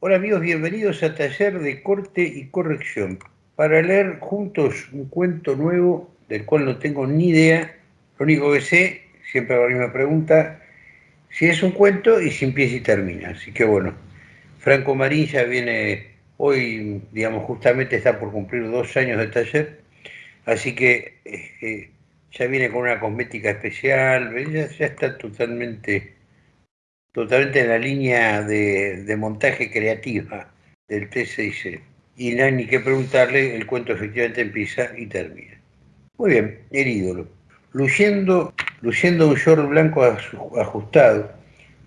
Hola amigos, bienvenidos a Taller de Corte y Corrección para leer juntos un cuento nuevo del cual no tengo ni idea. Lo único que sé, siempre la misma pregunta, si es un cuento y si empieza y termina. Así que bueno, Franco Marín ya viene hoy, digamos, justamente está por cumplir dos años de taller, así que eh, ya viene con una cosmética especial, ya, ya está totalmente totalmente en la línea de, montaje creativa del T6C. Y no hay ni que preguntarle, el cuento efectivamente empieza y termina. Muy bien, el ídolo. Luciendo, luciendo un short blanco ajustado,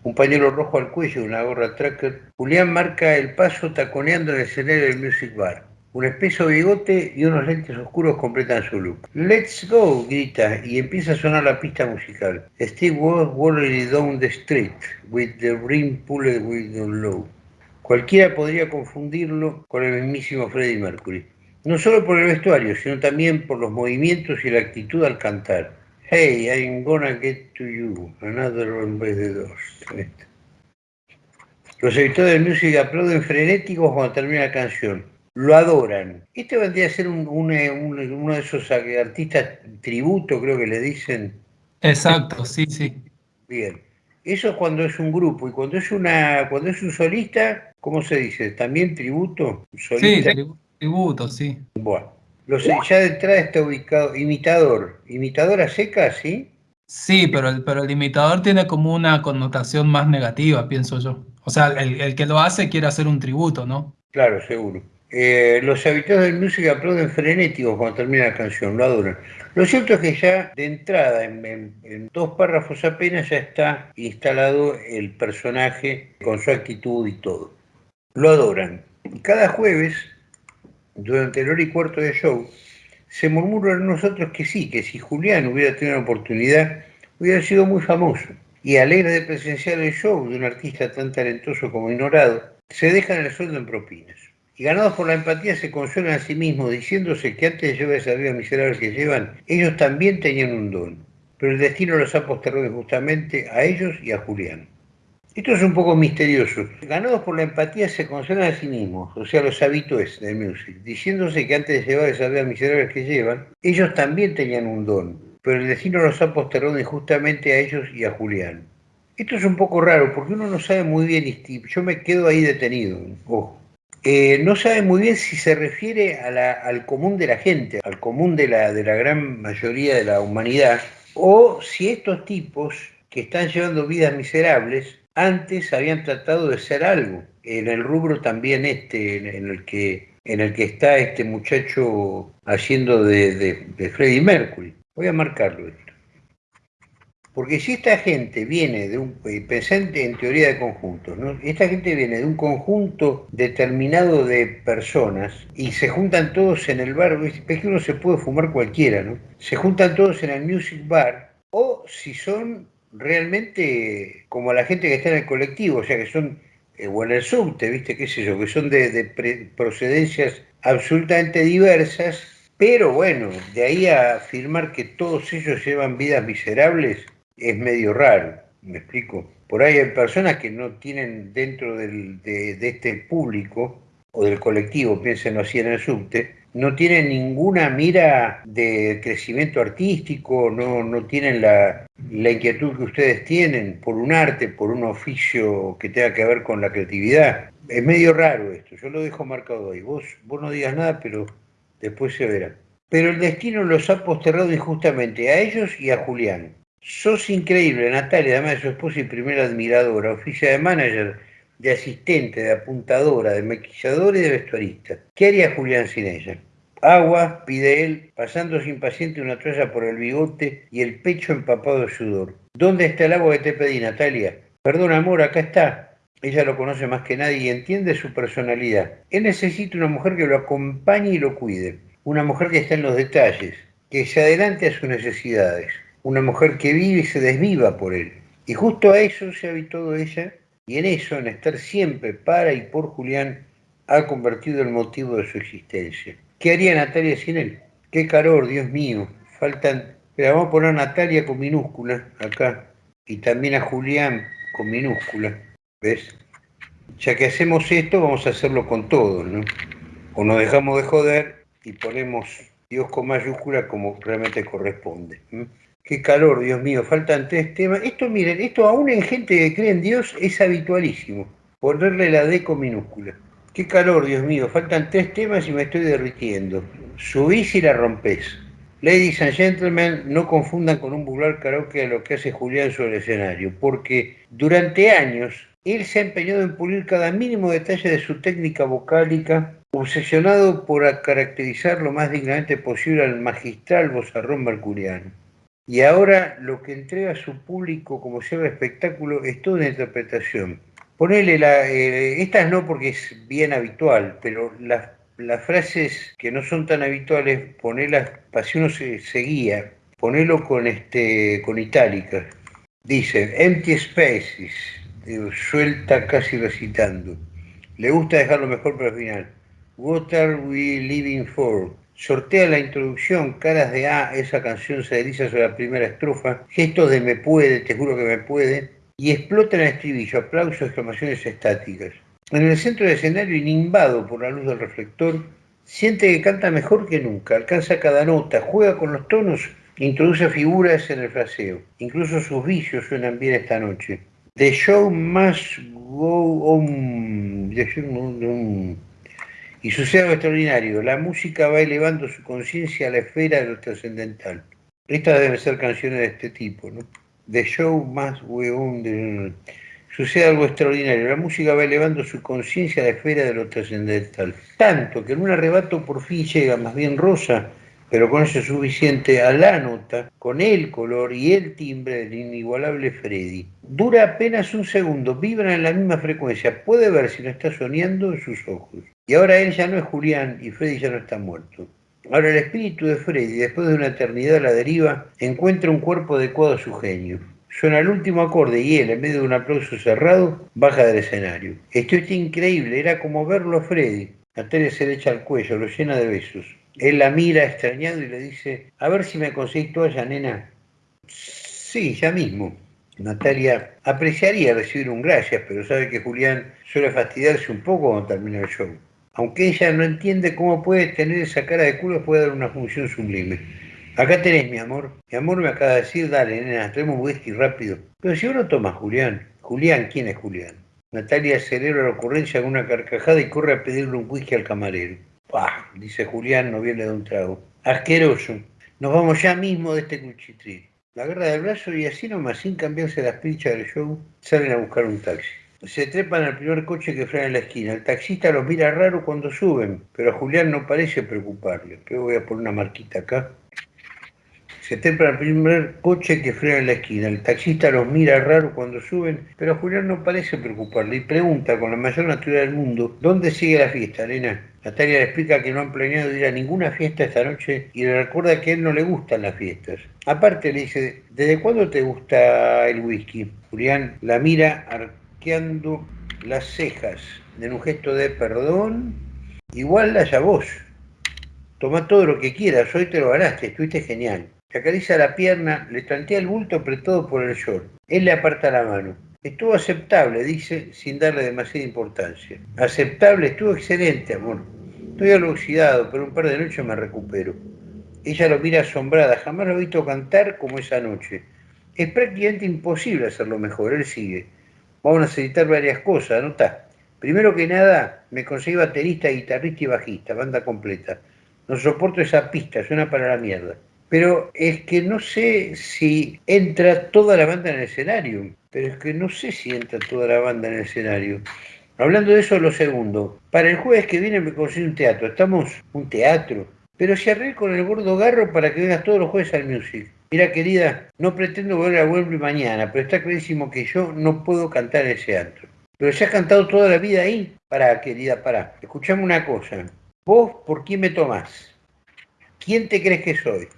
un pañuelo rojo al cuello y una gorra tracker, Julián marca el paso taconeando en el escenario del Music Bar. Un espeso bigote y unos lentes oscuros completan su look. ¡Let's go! grita y empieza a sonar la pista musical. Steve was down the street with the rim pulled with the low. Cualquiera podría confundirlo con el mismísimo Freddie Mercury. No solo por el vestuario, sino también por los movimientos y la actitud al cantar. Hey, I'm gonna get to you. Another one by the doors. Los editores de música aplauden frenéticos cuando termina la canción lo adoran. Este vendría a ser un, uno de esos artistas tributo, creo que le dicen. Exacto, sí, sí. Bien. Eso es cuando es un grupo y cuando es una cuando es un solista, ¿cómo se dice? ¿También tributo? Sí, tributo, sí. Bueno, ya de entrada está ubicado imitador, imitador a seca, ¿sí? Sí, pero el, pero el imitador tiene como una connotación más negativa, pienso yo. O sea, el, el que lo hace quiere hacer un tributo, ¿no? Claro, seguro. Eh, los habitantes de música aplauden frenéticos cuando termina la canción, lo adoran. Lo cierto es que ya de entrada, en, dos párrafos apenas, ya está instalado el personaje con su actitud y todo. Lo adoran. Cada jueves, durante el hora y cuarto de show, se murmura en nosotros que sí, que si Julián hubiera tenido la oportunidad, hubiera sido muy famoso. Y alegre de presenciar el show de un artista tan talentoso como ignorado, se dejan el sueldo en propinas y ganados por la empatía se consuelan a sí mismos, diciéndose que antes de llevar esa vida miserable que llevan, ellos también tenían un don, pero el destino los ha postergado justamente a ellos y a Julián. Esto es un poco misterioso. Ganados por la empatía se consuelan a sí mismos, o sea, los habitués del music, diciéndose que antes de llevar esa vida miserable que llevan, ellos también tenían un don, pero el destino los ha postergado injustamente a ellos y a Julián. Esto es un poco raro porque uno no sabe muy bien, yo me quedo ahí detenido, ojo. Eh, no sabe muy bien si se refiere al común de la gente, al común de la, de la gran mayoría de la humanidad, o si estos tipos que están llevando vidas miserables antes habían tratado de ser algo, en el rubro también este, en el que, en el que está este muchacho haciendo de, de, de Freddie Mercury. Voy a marcarlo. Porque si esta gente viene de un, eh, presente en teoría de conjuntos, ¿no? esta gente viene de un conjunto determinado de personas y se juntan todos en el bar, es que uno se puede fumar cualquiera, ¿no? Se juntan todos en el music bar, o si son realmente como la gente que está en el colectivo, o sea que son, eh, o en el subte, ¿viste? ¿Qué sé yo? Que son de, procedencias absolutamente diversas, pero bueno, de ahí a afirmar que todos ellos llevan vidas miserables, es medio raro, me explico. Por ahí hay personas que no tienen dentro de, este público o del colectivo, piénsenlo así en el subte, no tienen ninguna mira de crecimiento artístico, no, no tienen la, inquietud que ustedes tienen por un arte, por un oficio que tenga que ver con la creatividad. Es medio raro esto, yo lo dejo marcado ahí. Vos, vos no digas nada, pero después se verá. Pero el destino los ha posterrado injustamente a ellos y a Julián. Sos increíble, Natalia, además de su esposa y primera admiradora, oficia de manager, de asistente, de apuntadora, de maquilladora y de vestuarista. ¿Qué haría Julián sin ella? Agua, pide él, pasándose impaciente una toalla por el bigote y el pecho empapado de sudor. ¿Dónde está el agua que te pedí, Natalia? Perdón, amor, acá está. Ella lo conoce más que nadie y entiende su personalidad. Él necesita una mujer que lo acompañe y lo cuide. Una mujer que está en los detalles, que se adelante a sus necesidades una mujer que vive y se desviva por él. Y justo a eso se ha habituado ella, y en eso, en estar siempre para y por Julián, ha convertido el motivo de su existencia. ¿Qué haría Natalia sin él? Qué calor, Dios mío. Faltan. Pero vamos a poner a Natalia con minúscula acá. Y también a Julián con minúscula. ¿Ves? Ya que hacemos esto, vamos a hacerlo con todos, ¿no? O nos dejamos de joder y ponemos Dios con mayúscula como realmente corresponde. Qué calor, Dios mío, faltan tres temas. Esto, miren, esto aún en gente que cree en Dios es habitualísimo, ponerle la D con minúscula. Qué calor, Dios mío, faltan tres temas y me estoy derritiendo. Subís y la rompés. Ladies and gentlemen, no confundan con un vulgar karaoke a lo que hace Julián sobre el escenario, porque durante años él se ha empeñado en pulir cada mínimo detalle de su técnica vocálica obsesionado por caracterizar lo más dignamente posible al magistral vozarrón mercuriano. Y ahora lo que entrega a su público como sea espectáculo es toda una interpretación. Ponele la, eh, estas no porque es bien habitual, pero las, frases que no son tan habituales, ponelas, para si uno se, guía, ponelo con, este, con itálicas. Dice, empty spaces, suelta casi recitando. Le gusta dejarlo mejor para el final. What are we living for? Sortea la introducción, caras de A, esa canción se desliza sobre la primera estrofa, gestos de me puede, te juro que me puede, y explota en el estribillo, aplausos, exclamaciones estáticas. En el centro del escenario, inimbado por la luz del reflector, siente que canta mejor que nunca, alcanza cada nota, juega con los tonos, introduce figuras en el fraseo. Incluso sus vicios suenan bien esta noche. The show must go on. Y sucede algo extraordinario, la música va elevando su conciencia a la esfera de lo trascendental. Estas deben ser canciones de este tipo, ¿no? The show más weón Sucede algo extraordinario, la música va elevando su conciencia a la esfera de lo trascendental. Tanto que en un arrebato por fin llega más bien rosa, pero con eso suficiente a la nota, con el color y el timbre del inigualable Freddy. Dura apenas un segundo, vibra en la misma frecuencia, puede ver si no está soñando en sus ojos. Y ahora él ya no es Julián y Freddy ya no está muerto. Ahora el espíritu de Freddy, después de una eternidad a la deriva, encuentra un cuerpo adecuado a su genio. Suena el último acorde y él, en medio de un aplauso cerrado, baja del escenario. Esto es increíble, era como verlo a Freddy. Natalia se le echa al cuello, lo llena de besos. Él la mira extrañado y le dice, a ver si me conseguís toalla, nena. Sí, ya mismo. Natalia apreciaría recibir un gracias, pero sabe que Julián suele fastidiarse un poco cuando termina el show aunque ella no entiende cómo puede tener esa cara de culo, puede dar una función sublime. Acá tenés, mi amor. Mi amor me acaba de decir, dale, nena, traemos whisky rápido. Pero si uno toma Julián. Julián, ¿quién es Julián? Natalia celebra la ocurrencia con una carcajada y corre a pedirle un whisky al camarero. Dice Julián, no viene de un trago. Asqueroso. Nos vamos ya mismo de este cuchitril. La agarra del brazo y así nomás, sin cambiarse las pinchas del show, salen a buscar un taxi. Se trepan al primer coche que frena en la esquina. El taxista los mira raro cuando suben, pero a Julián no parece preocuparle. Pero voy a poner una marquita acá. Se trepan al primer coche que frena en la esquina. El taxista los mira raro cuando suben, pero a Julián no parece preocuparle y pregunta con la mayor naturalidad del mundo, ¿dónde sigue la fiesta, Elena? Natalia le explica que no han planeado ir a ninguna fiesta esta noche y le recuerda que a él no le gustan las fiestas. Aparte le dice, ¿desde cuándo te gusta el whisky? Julián la mira las cejas en un gesto de perdón, igual la vos. Toma todo lo que quieras, hoy te lo ganaste, estuviste genial. Se acaricia la pierna, le tantea el bulto apretado por el short. Él le aparta la mano. Estuvo aceptable, dice, sin darle demasiada importancia. Aceptable, estuvo excelente, amor. Estoy algo oxidado, pero un par de noches me recupero. Ella lo mira asombrada, jamás lo he visto cantar como esa noche. Es prácticamente imposible hacerlo mejor, él sigue vamos a necesitar varias cosas, está. Primero que nada, me conseguí baterista, guitarrista y bajista, banda completa. No soporto esa pista, suena para la mierda. Pero es que no sé si entra toda la banda en el escenario. Pero es que no sé si entra toda la banda en el escenario. Hablando de eso, lo segundo. Para el jueves que viene me conseguí un teatro. Estamos un teatro. Pero se arreglé con el gordo garro para que vengas todos los jueves al music. Mira, querida, no pretendo volver a Wembley mañana, pero está clarísimo que yo no puedo cantar ese antro. Pero se has cantado toda la vida ahí. Pará, querida, pará. Escuchame una cosa. ¿Vos por quién me tomás? ¿Quién te crees que soy?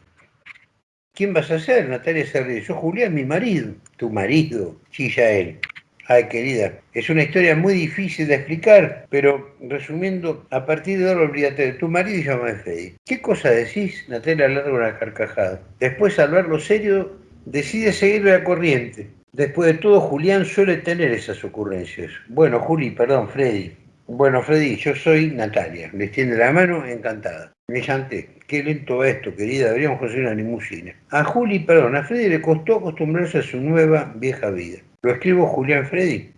¿Quién vas a ser, Natalia Serri? Yo, Julián, mi marido. Tu marido, chilla él. Ay, querida, es una historia muy difícil de explicar, pero resumiendo, a partir de ahora olvídate de tu marido y llámame Freddy. ¿Qué cosa decís? Natalia larga una carcajada. Después, al verlo serio, decide seguirle la corriente. Después de todo, Julián suele tener esas ocurrencias. Bueno, Juli, perdón, Freddy. Bueno, Freddy, yo soy Natalia. Le extiende la mano, encantada. Qué lento va esto, querida. Deberíamos conseguir una limusina. A Juli, perdón, a Freddy le costó acostumbrarse a su nueva vieja vida. Lo escribo Julián Freddy.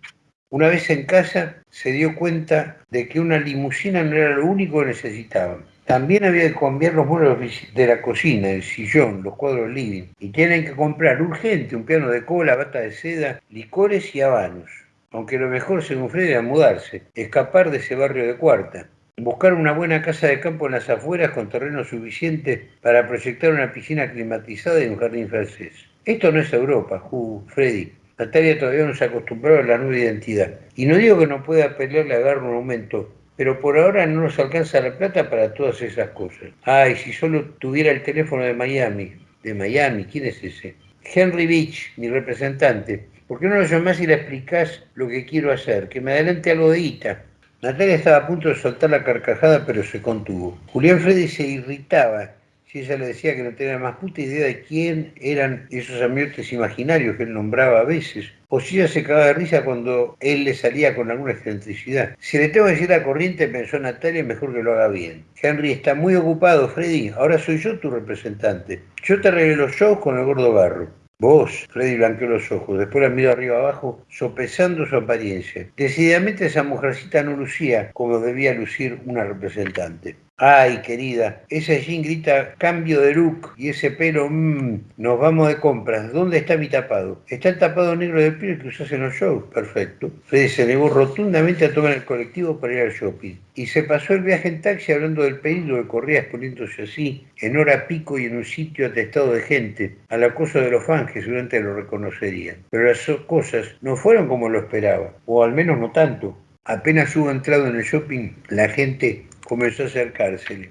Una vez en casa se dio cuenta de que una limusina no era lo único que necesitaban. También había que cambiar los muebles de la cocina, el sillón, los cuadros living. Y tienen que comprar urgente un piano de cola, bata de seda, licores y habanos. Aunque lo mejor, según Freddy, era mudarse, escapar de ese barrio de cuarta. Buscar una buena casa de campo en las afueras con terreno suficiente para proyectar una piscina climatizada y un jardín francés. Esto no es Europa, Freddy. Natalia todavía no se acostumbró a la nueva identidad. Y no digo que no pueda pelearle a agarrar un aumento, pero por ahora no nos alcanza la plata para todas esas cosas. Ay, si solo tuviera el teléfono de Miami. ¿De Miami? ¿Quién es ese? Henry Beach, mi representante. ¿Por qué no lo llamás y le explicás lo que quiero hacer? Que me adelante algo de guita. Natalia estaba a punto de soltar la carcajada, pero se contuvo. Julián Freddy se irritaba si ella le decía que no tenía más puta idea de quién eran esos ambientes imaginarios que él nombraba a veces, o si ella se cagaba de risa cuando él le salía con alguna excentricidad. Si le tengo que decir la corriente, pensó Natalia, mejor que lo haga bien. Henry está muy ocupado, Freddy, ahora soy yo tu representante. Yo te arreglé los shows con el gordo barro. Vos, Freddy blanqueó los ojos, después la miró arriba abajo, sopesando su apariencia. Decididamente esa mujercita no lucía como debía lucir una representante. Ay, querida, esa jean grita cambio de look y ese pelo, mmm, nos vamos de compras. ¿Dónde está mi tapado? Está el tapado negro de piel que usas en los shows. Perfecto. Freddy se negó rotundamente a tomar el colectivo para ir al shopping. Y se pasó el viaje en taxi hablando del peligro que corría exponiéndose así, en hora pico y en un sitio atestado de gente, al acoso de los fans que seguramente lo reconocerían. Pero las cosas no fueron como lo esperaba, o al menos no tanto. Apenas hubo entrado en el shopping, la gente comenzó a acercársele.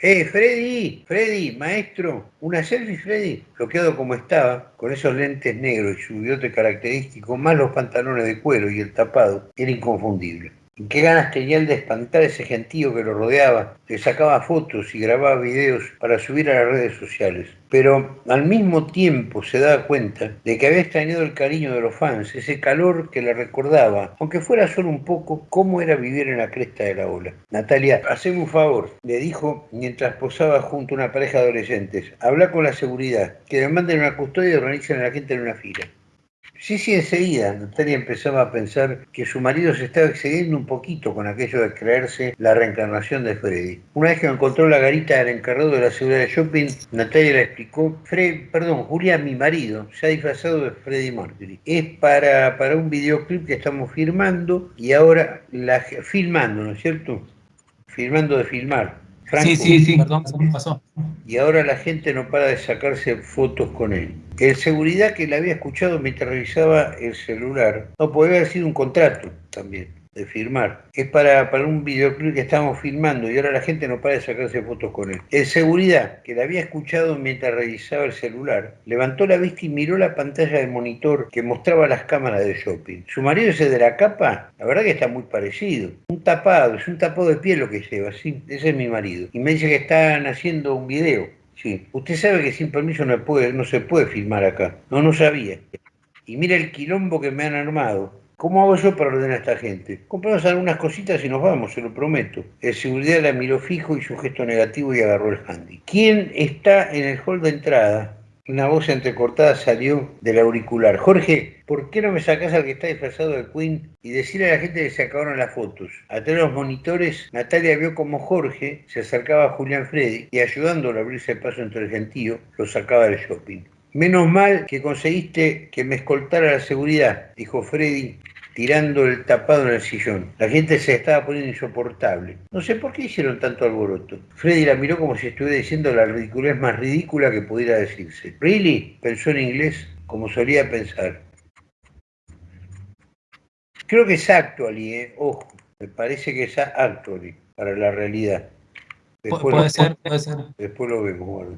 ¡Eh, Freddy! ¡Freddy! ¡Maestro! ¿Una selfie, Freddy? Bloqueado como estaba, con esos lentes negros y su bigote característico, más los pantalones de cuero y el tapado, era inconfundible qué ganas tenía él de espantar a ese gentío que lo rodeaba, que sacaba fotos y grababa videos para subir a las redes sociales. Pero al mismo tiempo se daba cuenta de que había extrañado el cariño de los fans, ese calor que le recordaba, aunque fuera solo un poco, cómo era vivir en la cresta de la ola. Natalia, haceme un favor, le dijo mientras posaba junto a una pareja de adolescentes. Habla con la seguridad, que le manden una custodia y organicen a la gente en una fila. Sí, sí, enseguida Natalia empezaba a pensar que su marido se estaba excediendo un poquito con aquello de creerse la reencarnación de Freddy. Una vez que encontró la garita del encargado de la seguridad de shopping, Natalia le explicó, Fred, perdón, Julián, mi marido, se ha disfrazado de Freddy Mercury. Es para, para un videoclip que estamos filmando y ahora la filmando, ¿no es cierto? Filmando de filmar. Sí, sí, sí, perdón, me pasó. Y ahora la gente no para de sacarse fotos con él. El seguridad que le había escuchado mientras revisaba el celular, no podía haber sido un contrato también de firmar. Es para, para un videoclip que estamos filmando y ahora la gente no para de sacarse fotos con él. El seguridad, que la había escuchado mientras revisaba el celular, levantó la vista y miró la pantalla del monitor que mostraba las cámaras de shopping. Su marido ese de la capa, la verdad que está muy parecido. Un tapado, es un tapado de piel lo que lleva, sí, ese es mi marido. Y me dice que están haciendo un video. Sí, usted sabe que sin permiso no, puede, no se puede filmar acá. No, no sabía. Y mira el quilombo que me han armado. ¿Cómo hago yo para ordenar a esta gente? Compramos algunas cositas y nos vamos, se lo prometo. El seguridad la miró fijo y su gesto negativo y agarró el handy. ¿Quién está en el hall de entrada? Una voz entrecortada salió del auricular. Jorge, ¿por qué no me sacas al que está disfrazado de Queen y decirle a la gente que se acabaron las fotos? A de los monitores, Natalia vio como Jorge se acercaba a Julián Freddy y ayudándolo a abrirse paso entre el gentío, lo sacaba del shopping. Menos mal que conseguiste que me escoltara la seguridad, dijo Freddy tirando el tapado en el sillón. La gente se estaba poniendo insoportable. No sé por qué hicieron tanto alboroto. Freddy la miró como si estuviera diciendo la ridiculez más ridícula que pudiera decirse. ¿Really? Pensó en inglés como solía pensar. Creo que es actually, ¿eh? ojo, me parece que es actually para la realidad. puede ser, puede ser. Después lo vemos,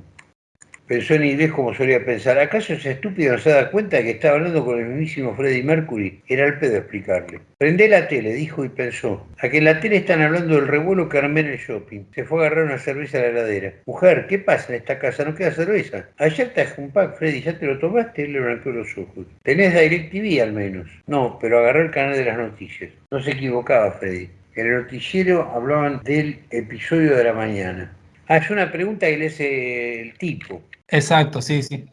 Pensó en inglés como solía pensar. ¿Acaso ese estúpido no se da cuenta que estaba hablando con el mismísimo Freddie Mercury? Era el pedo explicarle. Prende la tele, dijo y pensó. A que en la tele están hablando del revuelo que armé en el shopping. Se fue a agarrar una cerveza a la heladera. Mujer, ¿qué pasa en esta casa? ¿No queda cerveza? Ayer te un pack, Freddy. ¿Ya te lo tomaste? Él le blanqueó los ojos. Tenés DirecTV al menos. No, pero agarró el canal de las noticias. No se equivocaba, Freddy. En el noticiero hablaban del episodio de la mañana. Ah, es una pregunta que le hace el tipo. Exacto, sí, sí.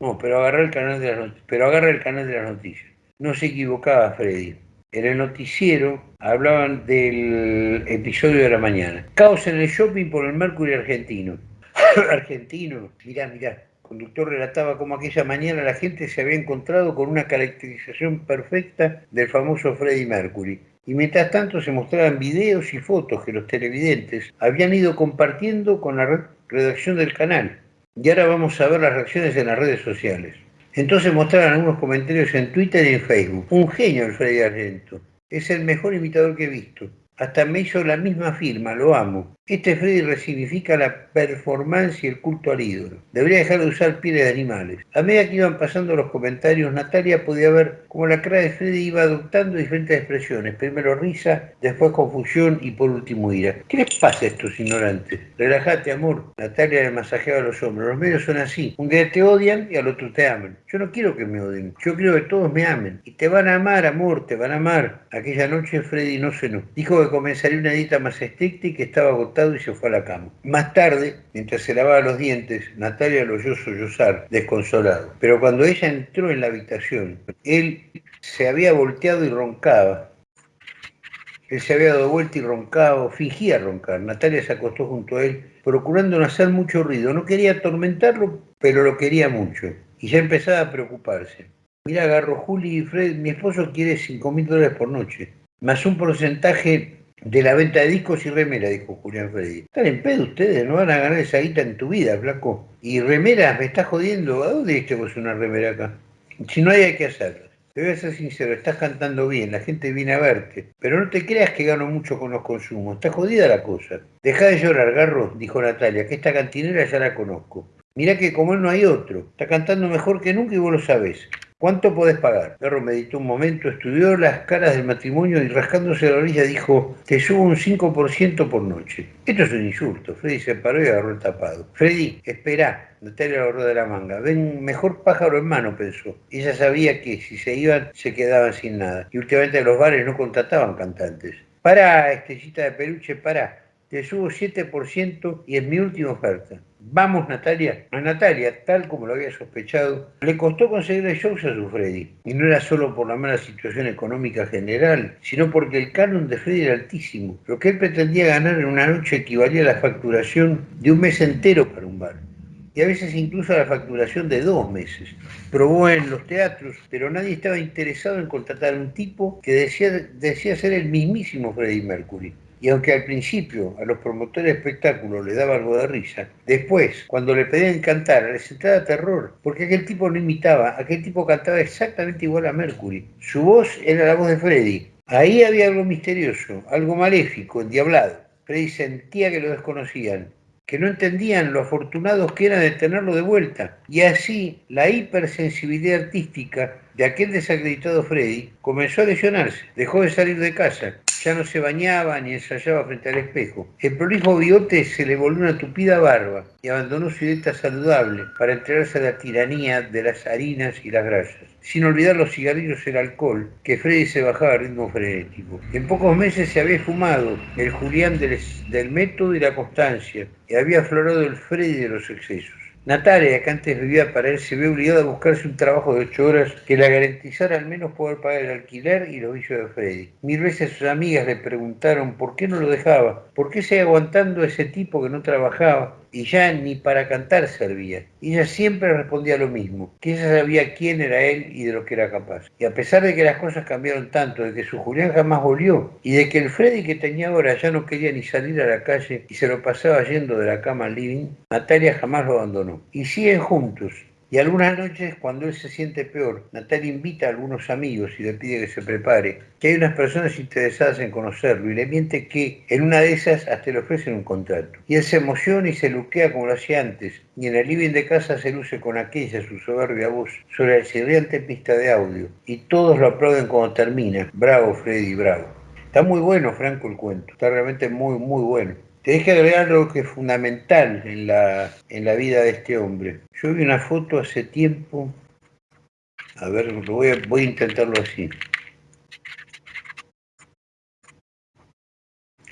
No, pero agarra el canal de las noticias. Pero agarra el canal de las noticias. No se equivocaba Freddy. En el noticiero hablaban del episodio de la mañana. Caos en el shopping por el Mercury argentino. argentino, mirá, mirá. El conductor relataba cómo aquella mañana la gente se había encontrado con una caracterización perfecta del famoso Freddie Mercury. Y mientras tanto se mostraban videos y fotos que los televidentes habían ido compartiendo con la redacción del canal y ahora vamos a ver las reacciones en las redes sociales. Entonces mostraron algunos comentarios en Twitter y en Facebook. Un genio el Freddy Argento. Es el mejor imitador que he visto. Hasta me hizo la misma firma, lo amo. Este Freddy resignifica la performance y el culto al ídolo. Debería dejar de usar pieles de animales. A medida que iban pasando los comentarios, Natalia podía ver cómo la cara de Freddy iba adoptando diferentes expresiones. Primero risa, después confusión y por último ira. ¿Qué les pasa a estos ignorantes? Relájate, amor. Natalia le masajeaba los hombros. Los medios son así. Un día te odian y al otro te aman. Yo no quiero que me odien. Yo quiero que todos me amen. Y te van a amar, amor, te van a amar. Aquella noche Freddy no cenó. Dijo que comenzaría una dieta más estricta y que estaba y se fue a la cama. Más tarde, mientras se lavaba los dientes, Natalia lo oyó sollozar, desconsolado. Pero cuando ella entró en la habitación, él se había volteado y roncaba. Él se había dado vuelta y roncaba, fingía roncar. Natalia se acostó junto a él, procurando no hacer mucho ruido. No quería atormentarlo, pero lo quería mucho. Y ya empezaba a preocuparse. Mira, agarró Juli y Fred, mi esposo quiere 5 mil dólares por noche, más un porcentaje de la venta de discos y remera, dijo Julián Freddy. Están en pedo ustedes, no van a ganar esa guita en tu vida, flaco. Y remeras, me estás jodiendo. ¿A dónde vos una remera acá? Si no hay, hay que hacerla. Te voy a ser sincero, estás cantando bien, la gente viene a verte, pero no te creas que gano mucho con los consumos, está jodida la cosa. Deja de llorar, Garro, dijo Natalia, que esta cantinera ya la conozco. Mirá que como él no hay otro, está cantando mejor que nunca y vos lo sabés. ¿Cuánto podés pagar? Perro meditó un momento, estudió las caras del matrimonio y rascándose la orilla dijo, te subo un 5% por noche. Esto es un insulto. Freddy se paró y agarró el tapado. Freddy, espera. Natalia lo agarró de la manga. Ven, mejor pájaro en mano, pensó. Ella sabía que si se iban, se quedaban sin nada. Y últimamente los bares no contrataban cantantes. Pará, estrellita de peluche, pará. Te subo 7% y es mi última oferta. Vamos, Natalia. A Natalia, tal como lo había sospechado, le costó conseguirle shows a su Freddy. Y no era solo por la mala situación económica general, sino porque el canon de Freddy era altísimo. Lo que él pretendía ganar en una noche equivalía a la facturación de un mes entero para un bar. Y a veces incluso a la facturación de dos meses. Probó en los teatros, pero nadie estaba interesado en contratar a un tipo que decía, decía ser el mismísimo Freddie Mercury. Y aunque al principio a los promotores de espectáculos le daba algo de risa, después, cuando le pedían cantar, les entraba terror, porque aquel tipo no imitaba, aquel tipo cantaba exactamente igual a Mercury. Su voz era la voz de Freddy. Ahí había algo misterioso, algo maléfico, endiablado. Freddy sentía que lo desconocían, que no entendían lo afortunados que eran de tenerlo de vuelta. Y así la hipersensibilidad artística de aquel desacreditado Freddy comenzó a lesionarse, dejó de salir de casa, ya no se bañaba ni ensayaba frente al espejo. El prolijo bigote se le volvió una tupida barba y abandonó su dieta saludable para entregarse a la tiranía de las harinas y las grasas, sin olvidar los cigarrillos y el alcohol, que Freddy se bajaba a ritmo frenético. En pocos meses se había fumado el Julián del, del método y la constancia, y había aflorado el Freddy de los excesos. Natalia, que antes vivía para él, se ve obligada a buscarse un trabajo de ocho horas que le garantizara al menos poder pagar el alquiler y los vicios de Freddy. Mil veces sus amigas le preguntaron por qué no lo dejaba, por qué seguía aguantando a ese tipo que no trabajaba, y ya ni para cantar servía. Ella siempre respondía lo mismo, que ella sabía quién era él y de lo que era capaz. Y a pesar de que las cosas cambiaron tanto, de que su Julián jamás volvió, y de que el Freddy que tenía ahora ya no quería ni salir a la calle y se lo pasaba yendo de la cama al living, Natalia jamás lo abandonó. Y siguen juntos, Y algunas noches, cuando él se siente peor, Natalia invita a algunos amigos y le pide que se prepare, que hay unas personas interesadas en conocerlo y le miente que en una de esas hasta le ofrecen un contrato. Y él se emociona y se luquea como lo hacía antes, y en el living de casa se luce con aquella su soberbia voz sobre la chirriante pista de audio, y todos lo aplauden cuando termina. Bravo, Freddy, bravo. Está muy bueno, Franco, el cuento. Está realmente muy, muy bueno. Te que agregar algo que es fundamental en la, en la vida de este hombre. Yo vi una foto hace tiempo, a ver, voy a, voy a intentarlo así.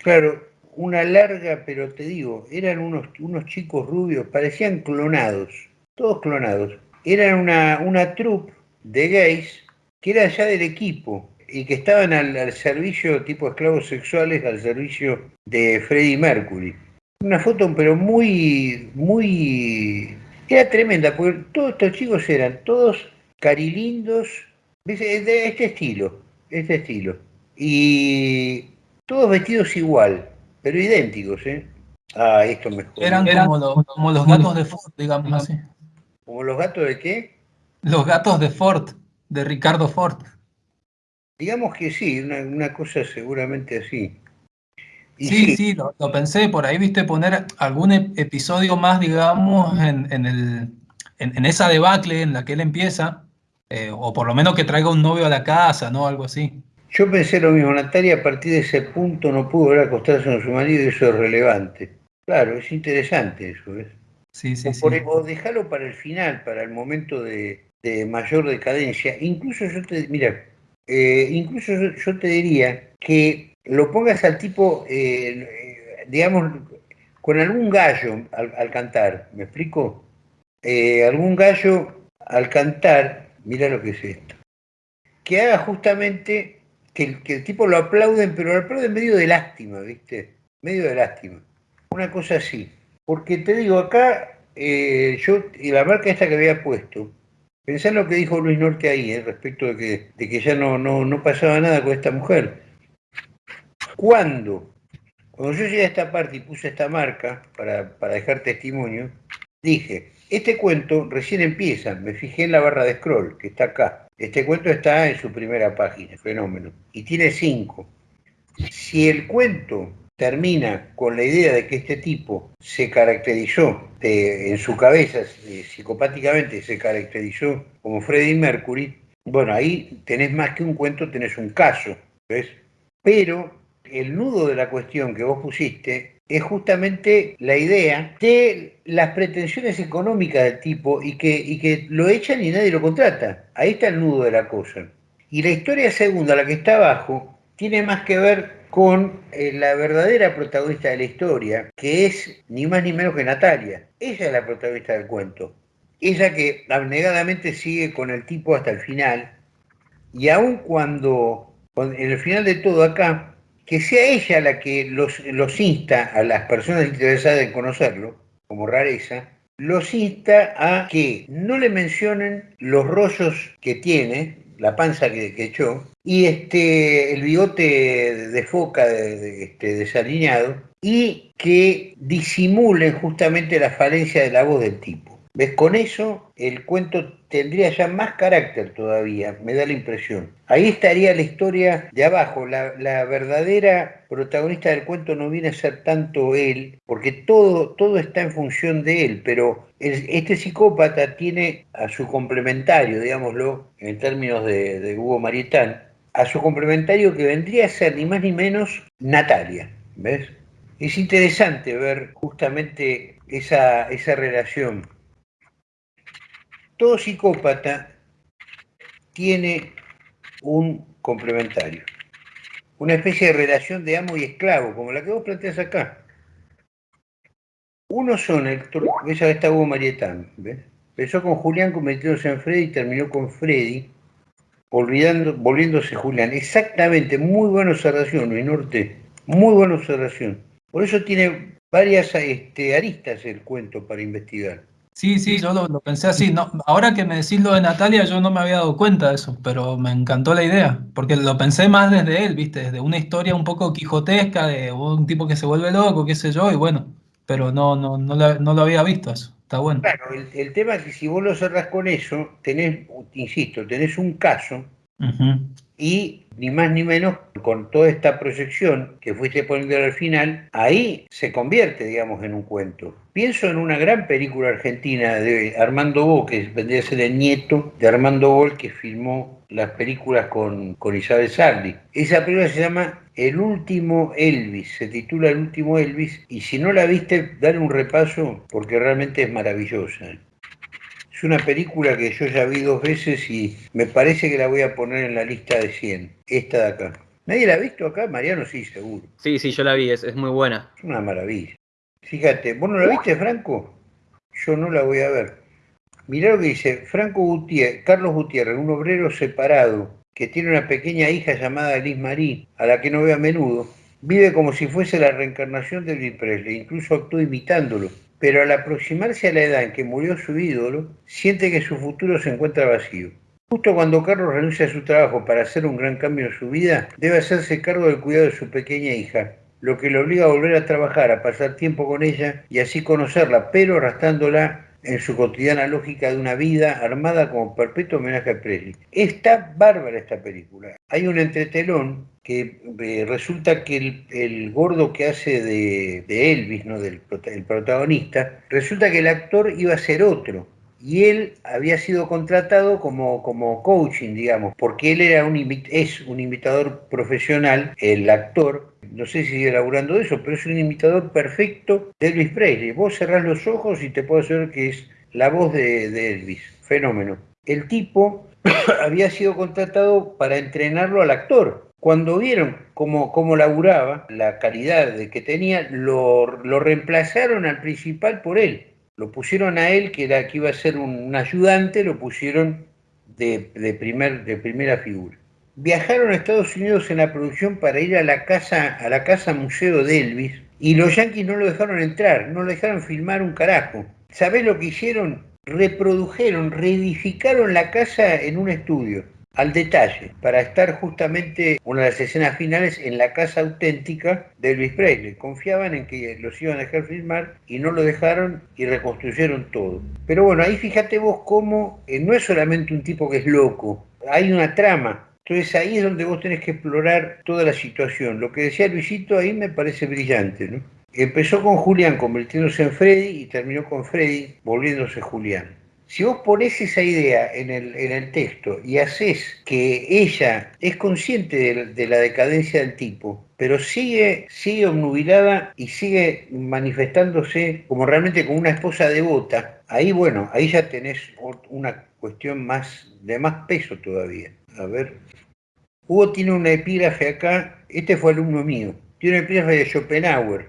Claro, una larga, pero te digo, eran unos, unos chicos rubios, parecían clonados, todos clonados. Eran una, una troupe de gays que era ya del equipo y que estaban al, servicio, tipo esclavos sexuales, al servicio de Freddie Mercury. Una foto, pero muy, muy... Era tremenda, porque todos estos chicos eran todos carilindos, de este estilo, este estilo. Y todos vestidos igual, pero idénticos, ¿eh? Ah, esto mejor. Eran, como, los, como los gatos de Ford, digamos así. ¿Como los gatos de qué? Los gatos de Ford, de Ricardo Ford. Digamos que sí, una, cosa seguramente así. sí, sí, lo, pensé, por ahí viste poner algún episodio más, digamos, en, el, en, esa debacle en la que él empieza, eh, o por lo menos que traiga un novio a la casa, ¿no? Algo así. Yo pensé lo mismo, Natalia a partir de ese punto no pudo ver acostarse con su marido y eso es relevante. Claro, es interesante eso, ¿ves? Sí, sí, sí. o dejarlo para el final, para el momento de, de mayor decadencia. Incluso yo te, mira, eh, incluso yo, te diría que lo pongas al tipo, eh, digamos, con algún gallo al, cantar, ¿me explico? Eh, algún gallo al cantar, mira lo que es esto, que haga justamente que el, tipo lo aplauden, pero lo aplauden medio de lástima, ¿viste? Medio de lástima. Una cosa así. Porque te digo, acá, yo, y la marca esta que había puesto, Pensá en lo que dijo Luis Norte ahí, eh, respecto de que, de que ya no, no, no, pasaba nada con esta mujer. ¿Cuándo? Cuando yo llegué a esta parte y puse esta marca para, para dejar testimonio, dije, este cuento recién empieza, me fijé en la barra de scroll, que está acá. Este cuento está en su primera página, fenómeno, y tiene cinco. Si el cuento termina con la idea de que este tipo se caracterizó en su cabeza, eh, psicopáticamente se caracterizó como Freddie Mercury, bueno, ahí tenés más que un cuento, tenés un caso, ¿ves? Pero el nudo de la cuestión que vos pusiste es justamente la idea de las pretensiones económicas del tipo y que, y que lo echan y nadie lo contrata. Ahí está el nudo de la cosa. Y la historia segunda, la que está abajo, tiene más que ver con eh, la verdadera protagonista de la historia, que es ni más ni menos que Natalia. Ella es la protagonista del cuento. Ella que abnegadamente sigue con el tipo hasta el final, y aun cuando, en el final de todo acá, que sea ella la que los, los insta a las personas interesadas en conocerlo, como rareza, los insta a que no le mencionen los rollos que tiene, la panza que, echó, y este, el bigote de foca este, desalineado, y que disimulen justamente la falencia de la voz del tipo. ¿Ves? Con eso el cuento tendría ya más carácter todavía, me da la impresión. Ahí estaría la historia de abajo, la, verdadera protagonista del cuento no viene a ser tanto él, porque todo, todo está en función de él, pero este psicópata tiene a su complementario, digámoslo, en términos de, de Hugo Marietán, a su complementario que vendría a ser ni más ni menos Natalia, ¿ves? Es interesante ver justamente esa, esa relación todo psicópata tiene un complementario, una especie de relación de amo y esclavo, como la que vos planteas acá. Uno son, el, esa está Hugo Marietán, ¿ves? Empezó con Julián convirtiéndose en Freddy y terminó con Freddy, olvidando, volviéndose Julián. Exactamente, muy buena observación, Luis Norte, muy buena observación. Por eso tiene varias este, aristas el cuento para investigar. Sí, sí, yo lo, pensé así. No, ahora que me decís lo de Natalia, yo no me había dado cuenta de eso, pero me encantó la idea, porque lo pensé más desde él, ¿viste? Desde una historia un poco quijotesca de un tipo que se vuelve loco, qué sé yo, y bueno, pero no, no, no, lo, lo había visto eso. está bueno. Claro, el, tema es que si vos lo cerrás con eso, tenés, insisto, tenés un caso y ni más ni menos con toda esta proyección que fuiste poniendo al final, ahí se convierte, digamos, en un cuento. Pienso en una gran película argentina de Armando Bo, que vendría a ser el nieto de Armando Bo, que filmó las películas con, con Isabel Sarli. Esa película se llama El último Elvis, se titula El último Elvis, y si no la viste, dale un repaso porque realmente es maravillosa. Es una película que yo ya vi dos veces y me parece que la voy a poner en la lista de 100. Esta de acá. ¿Nadie la ha visto acá? Mariano sí, seguro. Sí, sí, yo la vi, es, muy buena. Es una maravilla. Fíjate, ¿vos no la viste, Franco? Yo no la voy a ver. Mirá lo que dice Franco Gutiérrez, Carlos Gutiérrez, un obrero separado que tiene una pequeña hija llamada Liz Marie, a la que no ve a menudo. Vive como si fuese la reencarnación de Elvis Presley, incluso actúa imitándolo pero al aproximarse a la edad en que murió su ídolo, siente que su futuro se encuentra vacío. Justo cuando Carlos renuncia a su trabajo para hacer un gran cambio en su vida, debe hacerse cargo del cuidado de su pequeña hija, lo que le obliga a volver a trabajar, a pasar tiempo con ella y así conocerla, pero arrastrándola en su cotidiana lógica de una vida armada como perpetuo homenaje a Presley. Está bárbara esta película. Hay un entretelón que eh, resulta que el, gordo que hace de, Elvis, ¿no? del el protagonista, resulta que el actor iba a ser otro. Y él había sido contratado como, como coaching, digamos, porque él era un, es un imitador profesional, el actor, no sé si sigue laburando de eso, pero es un imitador perfecto de Elvis Presley. Vos cerrás los ojos y te puedo hacer que es la voz de, de Elvis, fenómeno. El tipo había sido contratado para entrenarlo al actor, cuando vieron cómo, cómo laburaba, la calidad de que tenía, lo, reemplazaron al principal por él. Lo pusieron a él, que era que iba a ser un, ayudante, lo pusieron de, de, primer, de primera figura. Viajaron a Estados Unidos en la producción para ir a la casa, a la casa museo de Elvis, y los yanquis no lo dejaron entrar, no lo dejaron filmar un carajo. ¿Sabés lo que hicieron? Reprodujeron, reedificaron la casa en un estudio al detalle para estar justamente una de las escenas finales en la casa auténtica de Elvis Presley. Confiaban en que los iban a dejar filmar y no lo dejaron y reconstruyeron todo. Pero bueno, ahí fíjate vos cómo eh, no es solamente un tipo que es loco, hay una trama. Entonces ahí es donde vos tenés que explorar toda la situación. Lo que decía Luisito ahí me parece brillante. ¿no? Empezó con Julián convirtiéndose en Freddy y terminó con Freddy volviéndose Julián. Si vos pones esa idea en el, texto y haces que ella es consciente de, la decadencia del tipo, pero sigue, sigue obnubilada y sigue manifestándose como realmente como una esposa devota, ahí bueno, ahí ya tenés una cuestión más de más peso todavía. A ver. Hugo tiene una epígrafe acá, este fue alumno mío, tiene una epígrafe de Schopenhauer.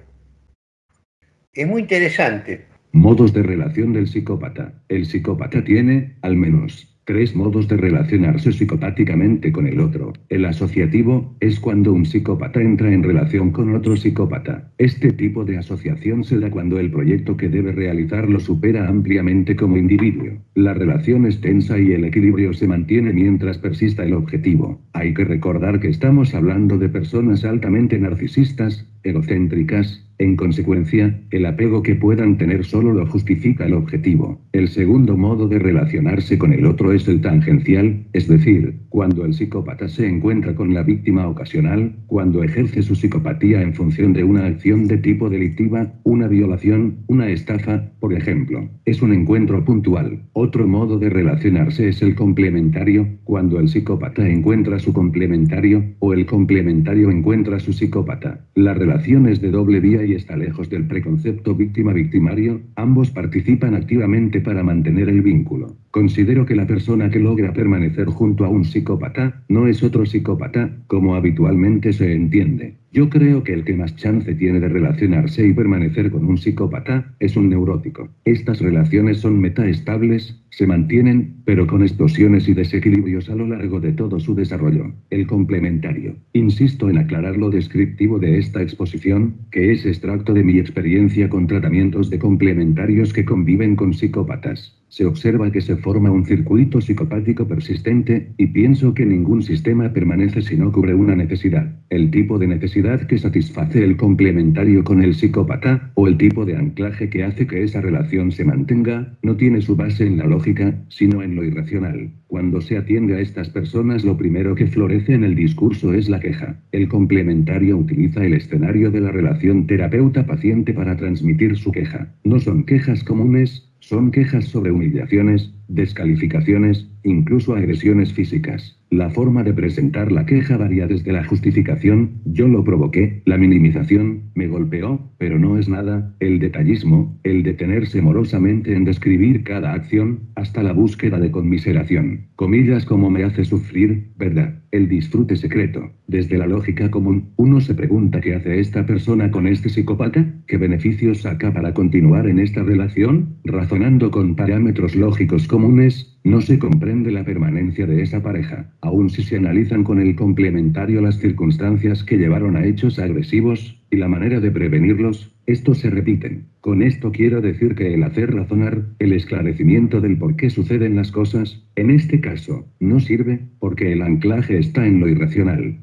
Es muy interesante. Modos de relación del psicópata. El psicópata tiene, al menos, Tres modos de relacionarse psicopáticamente con el otro. El asociativo, es cuando un psicópata entra en relación con otro psicópata. Este tipo de asociación se da cuando el proyecto que debe realizar lo supera ampliamente como individuo. La relación es tensa y el equilibrio se mantiene mientras persista el objetivo. Hay que recordar que estamos hablando de personas altamente narcisistas, egocéntricas, en consecuencia, el apego que puedan tener solo lo justifica el objetivo. El segundo modo de relacionarse con el otro es el tangencial, es decir, cuando el psicópata se encuentra con la víctima ocasional, cuando ejerce su psicopatía en función de una acción de tipo delictiva, una violación, una estafa, por ejemplo. Es un encuentro puntual. Otro modo de relacionarse es el complementario, cuando el psicópata encuentra su complementario, o el complementario encuentra su psicópata. La relación es de doble vía y está lejos del preconcepto víctima-victimario, ambos participan activamente para mantener el vínculo. Considero que la persona que logra permanecer junto a un psicópata, no es otro psicópata, como habitualmente se entiende. Yo creo que el que más chance tiene de relacionarse y permanecer con un psicópata, es un neurótico. Estas relaciones son metaestables, se mantienen, pero con explosiones y desequilibrios a lo largo de todo su desarrollo. El complementario. Insisto en aclarar lo descriptivo de esta exposición, que es extracto de mi experiencia con tratamientos de complementarios que conviven con psicópatas. se observa que se forma un circuito psicopático persistente, y pienso que ningún sistema permanece si no cubre una necesidad. El tipo de necesidad que satisface el complementario con el psicópata, o el tipo de anclaje que hace que esa relación se mantenga, no tiene su base en la lógica, sino en lo irracional. Cuando se atiende a estas personas lo primero que florece en el discurso es la queja. El complementario utiliza el escenario de la relación terapeuta-paciente para transmitir su queja. No son quejas comunes, son quejas sobre humillaciones, descalificaciones, incluso agresiones físicas. La forma de presentar la queja varía desde la justificación, yo lo provoqué, la minimización, me golpeó, pero no es nada, el detallismo, el detenerse morosamente en describir cada acción, hasta la búsqueda de conmiseración. Comillas como me hace sufrir, ¿verdad? El disfrute secreto. Desde la lógica común, uno se pregunta qué hace esta persona con este psicópata, qué beneficios saca para continuar en esta relación, razonando con parámetros lógicos comunes, no se comprende la permanencia de esa pareja, aun si se analizan con el complementario las circunstancias que llevaron a hechos agresivos, y la manera de prevenirlos, estos se repiten. Con esto quiero decir que el hacer razonar, el esclarecimiento del por qué suceden las cosas, en este caso, no sirve, porque el anclaje está en lo irracional.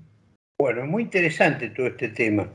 Bueno, muy interesante todo este tema.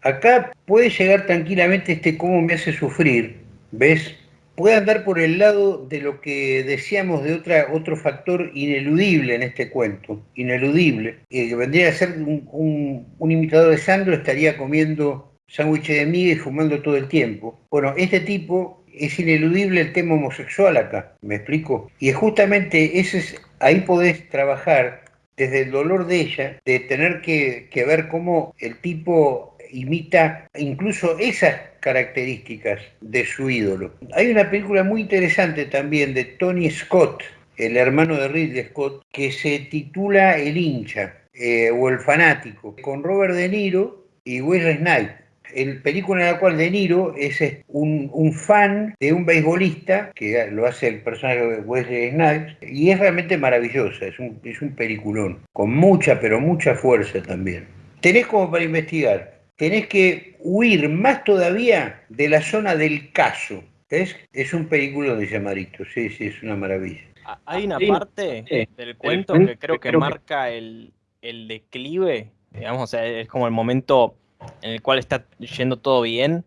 Acá puede llegar tranquilamente este cómo me hace sufrir, ¿ves? puede andar por el lado de lo que decíamos de otra, otro factor ineludible en este cuento, ineludible, que vendría a ser un, imitador de Sandro estaría comiendo sándwiches de miga y fumando todo el tiempo. Bueno, este tipo es ineludible el tema homosexual acá, ¿me explico? Y justamente ese es, ahí podés trabajar desde el dolor de ella, de tener que, ver cómo el tipo imita incluso esas características de su ídolo. Hay una película muy interesante también de Tony Scott, el hermano de Ridley Scott, que se titula El hincha eh, o El fanático, con Robert De Niro y Wesley Snipes. El película en la cual De Niro es un, fan de un beisbolista, que lo hace el personaje de Wesley Snipes, y es realmente maravillosa, es un, es un peliculón, con mucha, pero mucha fuerza también. Tenés como para investigar tenés que huir más todavía de la zona del caso. ¿Ves? Es un película de llamarito, sí, sí, es una maravilla. Ah, hay una parte del cuento que creo que marca el, declive, digamos, o sea, es como el momento en el cual está yendo todo bien,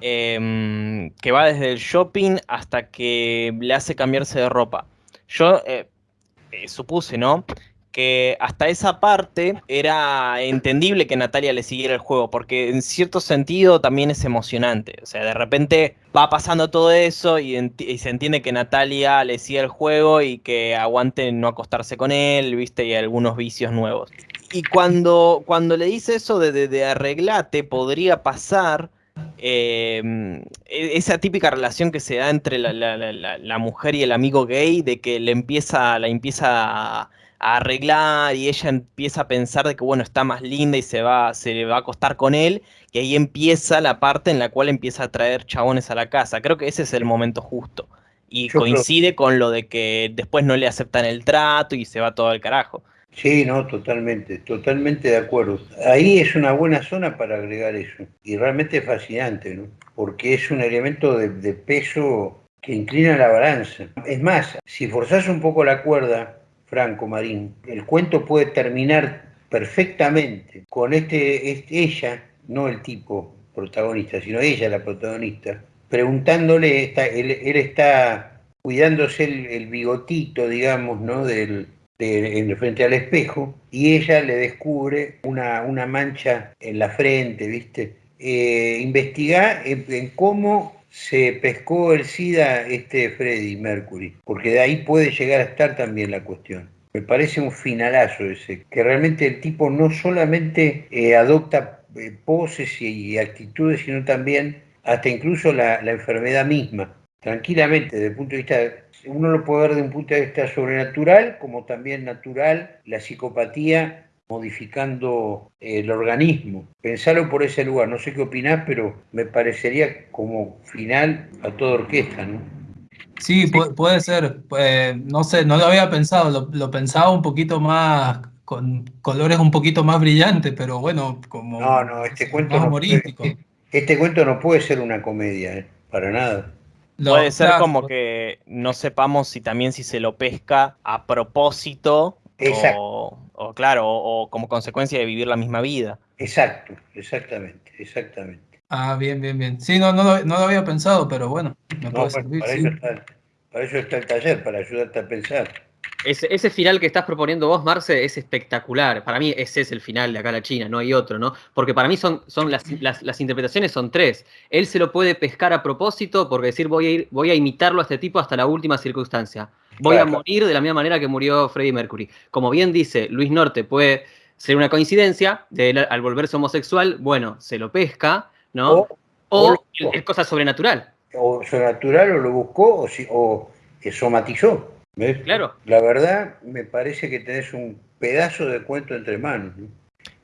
em, que va desde el shopping hasta que le hace cambiarse de ropa. Yo eh, eh, supuse, ¿no? Que hasta esa parte era entendible que Natalia le siguiera el juego, porque en cierto sentido también es emocionante. O sea, de repente va pasando todo eso y, se entiende que Natalia le sigue el juego y que aguante no acostarse con él, viste, y algunos vicios nuevos. Y cuando, cuando le dice eso de, de, arreglate, podría pasar em, e, esa típica relación que se da entre la, la, mujer y el amigo gay, de que le empieza, la empieza arreglar y ella empieza a pensar de que bueno, está más linda y se va, se va a acostar con él, y ahí empieza la parte en la cual empieza a traer chabones a la casa. Creo que ese es el momento justo. Y coincide con lo de que después no le aceptan el trato y se va todo al carajo. Sí, no, totalmente, totalmente de acuerdo. Ahí es una buena zona para agregar eso. Y realmente es fascinante, ¿no? Porque es un elemento de, de peso que inclina la balanza. Es más, si forzás un poco la cuerda, Franco Marín. El cuento puede terminar perfectamente con este, ella, no el tipo protagonista, sino ella la protagonista, preguntándole, él, está cuidándose el, bigotito, digamos, ¿no? Del, en frente al espejo, y ella le descubre una, una mancha en la frente, ¿viste? Eh, investiga en cómo se pescó el SIDA este Freddy Mercury, porque de ahí puede llegar a estar también la cuestión. Me parece un finalazo ese, que realmente el tipo no solamente eh, adopta eh, poses y, actitudes, sino también hasta incluso la, enfermedad misma, tranquilamente, desde el punto de vista, uno lo puede ver desde un punto de vista sobrenatural, como también natural, la psicopatía modificando el organismo. Pensarlo por ese lugar, no sé qué opinás, pero me parecería como final a toda orquesta, ¿no? Sí, puede, ser. Eh, no sé, no lo había pensado, lo, pensaba un poquito más, con colores un poquito más brillantes, pero bueno, como... No, no, este cuento, no, este, este, cuento no puede ser una comedia, ¿eh? para nada. Puede ser como que no sepamos si también si se lo pesca a propósito o, o, claro, o, como consecuencia de vivir la misma vida. Exacto, exactamente, exactamente. Ah, bien, bien, bien. Sí, no, no, lo, había pensado, pero bueno, me puede servir. Para, eso está, para eso está el taller, para ayudarte a pensar. Ese, final que estás proponiendo vos, Marce, es espectacular. Para mí ese es el final de acá la China, no hay otro, ¿no? Porque para mí son, son las, las, interpretaciones son tres. Él se lo puede pescar a propósito porque decir voy a ir, voy a imitarlo a este tipo hasta la última circunstancia. Voy a morir de la misma manera que murió Freddie Mercury. Como bien dice Luis Norte, puede ser una coincidencia de él al volverse homosexual, bueno, se lo pesca, ¿no? O, es cosa sobrenatural. O sobrenatural, o lo buscó, o, o somatizó. Claro. La verdad, me parece que tenés un pedazo de cuento entre manos.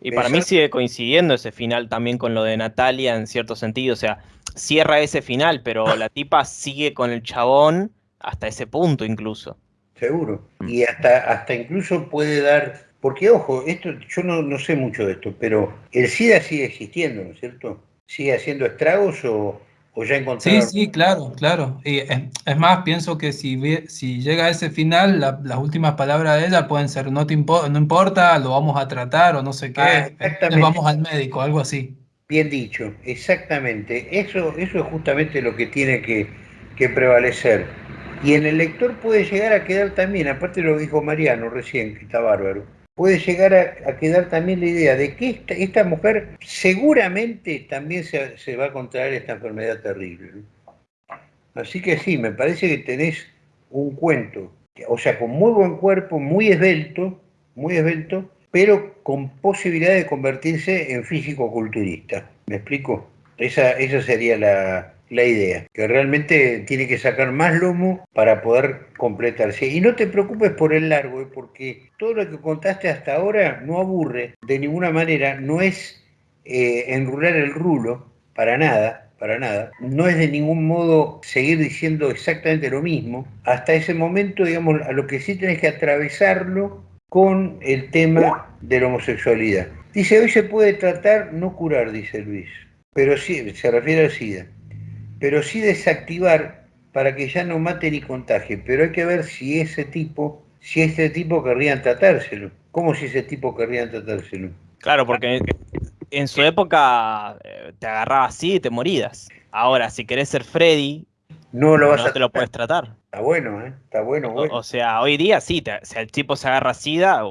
Y para mí sigue coincidiendo ese final también con lo de Natalia en cierto sentido. O sea, cierra ese final, pero la tipa sigue con el chabón hasta ese punto incluso. Seguro. Mm. Y hasta, hasta incluso puede dar. Porque, ojo, esto yo no, no sé mucho de esto, pero el SIDA sigue existiendo, ¿no es cierto? ¿Sigue haciendo estragos o, Sí, sí, claro, claro. Y es, más, pienso que si, si llega a ese final, las últimas palabras de ella pueden ser no, te no importa, lo vamos a tratar o no sé qué, ah, vamos al médico, algo así. Bien dicho, exactamente. Eso, eso es justamente lo que tiene que, que prevalecer. Y en el lector puede llegar a quedar también, aparte lo dijo Mariano recién, que está bárbaro, puede llegar a, quedar también la idea de que esta, mujer seguramente también se, va a contraer esta enfermedad terrible. Así que sí, me parece que tenés un cuento, o sea, con muy buen cuerpo, muy esbelto, muy esbelto, pero con posibilidad de convertirse en físico-culturista. ¿Me explico? Esa, esa sería la, la idea, que realmente tiene que sacar más lomo para poder completarse. Y no te preocupes por el largo, ¿eh? porque todo lo que contaste hasta ahora no aburre de ninguna manera, no es eh, enrular el rulo, para nada, para nada. No es de ningún modo seguir diciendo exactamente lo mismo. Hasta ese momento, digamos, a lo que sí tenés que atravesarlo con el tema de la homosexualidad. Dice, hoy se puede tratar, no curar, dice Luis, pero sí, se refiere al SIDA pero sí desactivar para que ya no mate ni contagie. Pero hay que ver si ese tipo, si ese tipo querrían tratárselo. ¿Cómo si ese tipo querrían tratárselo? Claro, porque en su época eh, te agarraba así y te morías. Ahora, si querés ser Freddy, no, lo vas a te lo puedes tratar. Está bueno, ¿eh? Está bueno, O, sea, hoy día sí, si el tipo se agarra SIDA,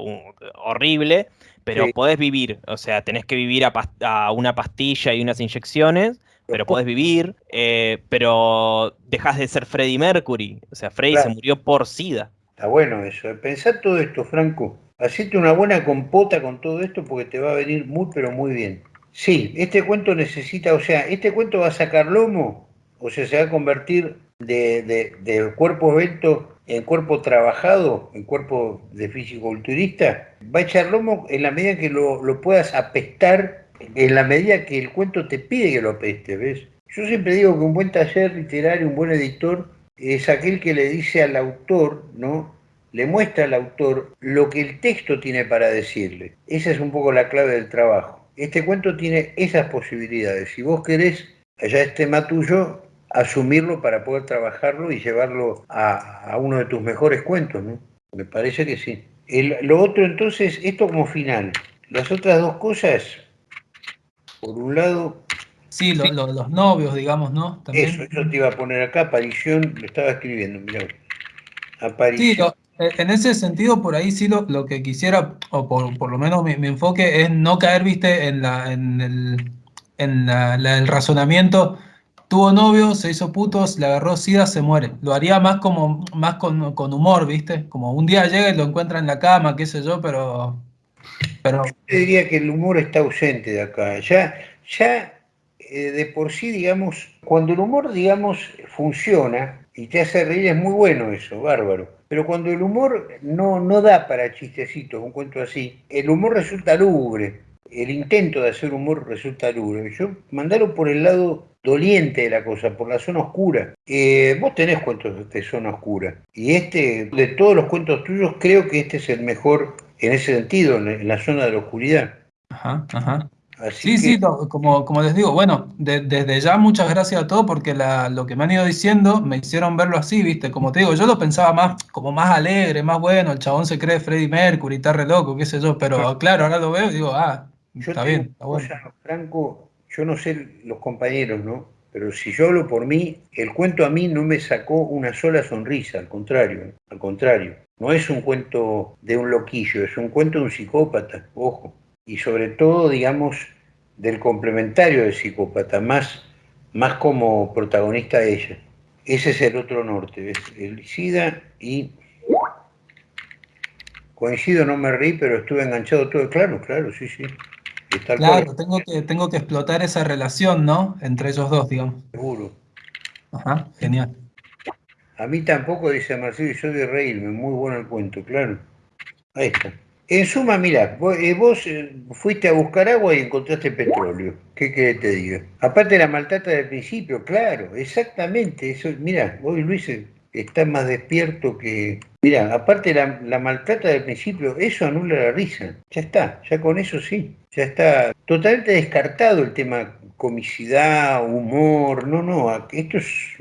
horrible, pero podés vivir. O sea, tenés que vivir a, una pastilla y unas inyecciones, pero podés vivir, eh, pero dejas de ser Freddie Mercury. O sea, Freddie se murió por SIDA. Está bueno eso. Pensar todo esto, Franco. Hacete una buena compota con todo esto porque te va a venir muy, pero muy bien. Sí, este cuento necesita, o sea, este cuento va a sacar lomo, o sea, se va a convertir de, de, cuerpo evento en cuerpo trabajado, en cuerpo de físico-culturista. Va a echar lomo en la medida que lo, lo puedas apestar en la medida que el cuento te pide que lo apeste, ¿ves? Yo siempre digo que un buen taller literario, un buen editor, es aquel que le dice al autor, ¿no? Le muestra al autor lo que el texto tiene para decirle. Esa es un poco la clave del trabajo. Este cuento tiene esas posibilidades. Si vos querés, allá es tema tuyo, asumirlo para poder trabajarlo y llevarlo a, uno de tus mejores cuentos, ¿no? Me parece que sí. lo otro entonces, esto como final. Las otras dos cosas, por un lado... Sí, los novios, digamos, ¿no? Eso, yo te iba a poner acá, aparición, lo estaba escribiendo, mira. Aparición. Sí, eh, en ese sentido, por ahí sí lo, lo que quisiera, o por, lo menos mi, enfoque, es no caer, viste, en, la, en, el, en la, el razonamiento tuvo novio, se hizo putos, le agarró sida, se muere. Lo haría más como más con, con, humor, ¿viste? Como un día llega y lo encuentra en la cama, qué sé yo, pero pero... Yo diría que el humor está ausente de acá. Ya, ya eh, de por sí, digamos, cuando el humor, digamos, funciona y te hace reír, es muy bueno eso, bárbaro. Pero cuando el humor no, no da para chistecitos, un cuento así, el humor resulta lúgubre. El intento de hacer humor resulta lúgubre. Yo mandarlo por el lado doliente de la cosa, por la zona oscura. Eh, vos tenés cuentos de zona oscura. Y este, de todos los cuentos tuyos, creo que este es el mejor en ese sentido, en la zona de la oscuridad. Ajá, ajá. sí, sí, como, como les digo, bueno, desde ya muchas gracias a todos porque lo que me han ido diciendo me hicieron verlo así, ¿viste? Como te digo, yo lo pensaba más, como más alegre, más bueno, el chabón se cree Freddie Mercury, está re loco, qué sé yo, pero claro, ahora lo veo y digo, ah, está bien, está bueno. Franco, yo no sé los compañeros, ¿no? Pero si yo hablo por mí, el cuento a mí no me sacó una sola sonrisa, al contrario, al contrario. No es un cuento de un loquillo, es un cuento de un psicópata, ojo. Y sobre todo, digamos, del complementario del psicópata, más, más como protagonista de ella. Ese es el otro norte, ¿ves? El SIDA y... Coincido, no me reí, pero estuve enganchado todo. Claro, claro, sí, sí. claro, tengo que, tengo que explotar esa relación, ¿no? Entre ellos dos, digamos. Seguro. Ajá, genial. A mí tampoco, dice Marcelo, yo de reírme, muy bueno el cuento, claro. Ahí está. En suma, mira, vos, eh, eh, fuiste a buscar agua y encontraste petróleo. ¿Qué querés te diga? Aparte de la maltrata del principio, claro, exactamente. Eso, mira, hoy Luis está más despierto que. Mira, aparte la, la maltrata del principio, eso anula la risa. Ya está, ya con eso sí. Ya está totalmente descartado el tema comicidad, humor. No, no, esto es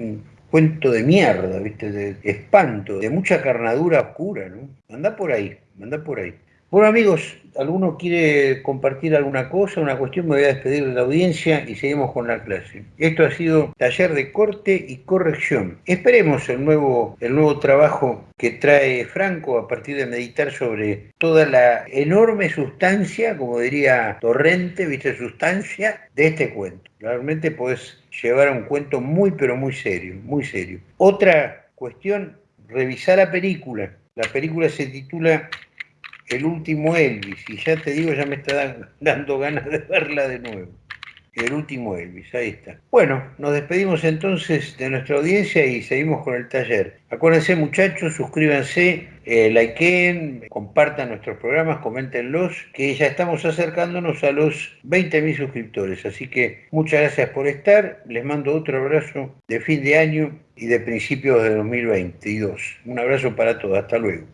cuento de mierda, ¿viste? De espanto, de mucha carnadura oscura, ¿no? Anda por ahí, anda por ahí. Bueno amigos, ¿alguno quiere compartir alguna cosa, una cuestión? Me voy a despedir de la audiencia y seguimos con la clase. Esto ha sido taller de corte y corrección. Esperemos el nuevo, el nuevo trabajo que trae Franco a partir de meditar sobre toda la enorme sustancia, como diría Torrente, viste, sustancia de este cuento. Realmente puedes llevar a un cuento muy, pero muy serio, muy serio. Otra cuestión, revisar la película. La película se titula el último Elvis, y ya te digo, ya me está dando ganas de verla de nuevo. El último Elvis, ahí está. Bueno, nos despedimos entonces de nuestra audiencia y seguimos con el taller. Acuérdense muchachos, suscríbanse, eh, likeen, compartan nuestros programas, coméntenlos, que ya estamos acercándonos a los 20.000 suscriptores. Así que muchas gracias por estar, les mando otro abrazo de fin de año y de principios de 2022. Un abrazo para todos, hasta luego.